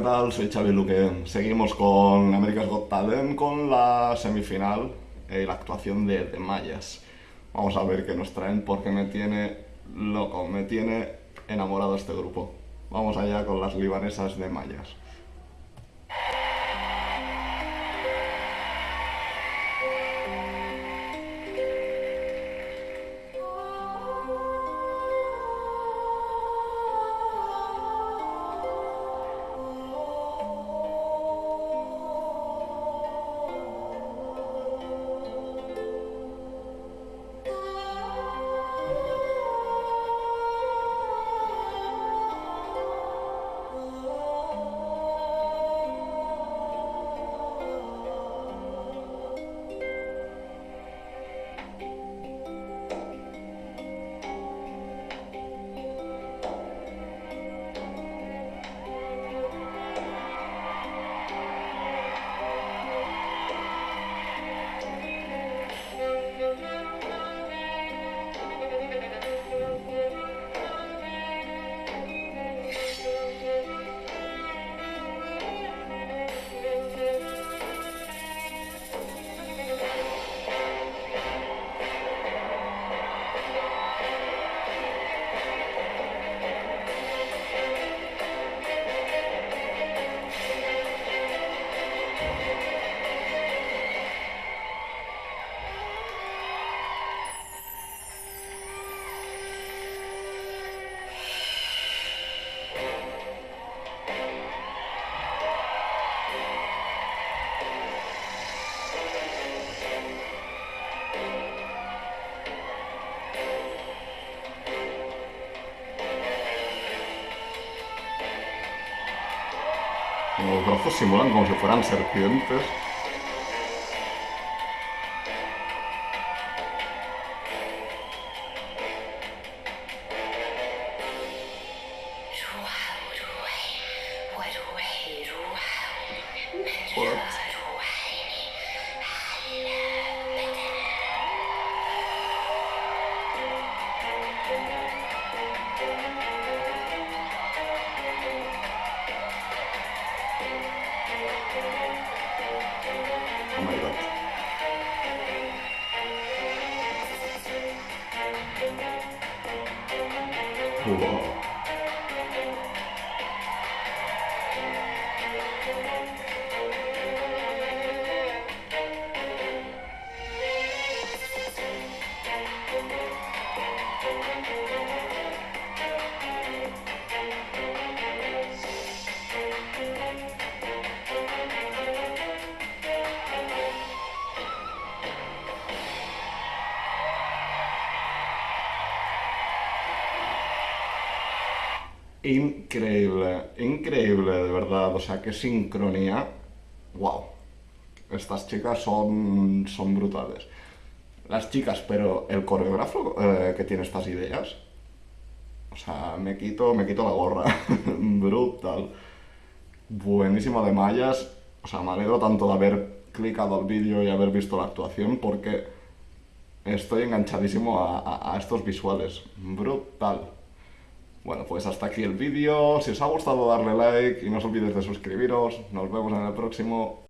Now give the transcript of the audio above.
¿qué tal? Soy Xavi Luque. Seguimos con America's Got Talent, con la semifinal y la actuación de, de Mayas. Vamos a ver qué nos traen porque me tiene loco, me tiene enamorado este grupo. Vamos allá con las libanesas de Mayas. grochu Simolan vão Geoforanu serpientes. What? Wow. Increíble, increíble, de verdad. O sea, qué sincronía. Wow. Estas chicas son, son brutales. Las chicas, pero el coreógrafo eh, que tiene estas ideas. O sea, me quito, me quito la gorra. Brutal. Buenísimo de mallas. O sea, me alegro tanto de haber clicado el vídeo y haber visto la actuación porque estoy enganchadísimo a- a estos visuales. Brutal. Bueno, pues hasta aquí el vídeo. Si os ha gustado darle like y no os olvidéis de suscribiros. Nos vemos en el próximo.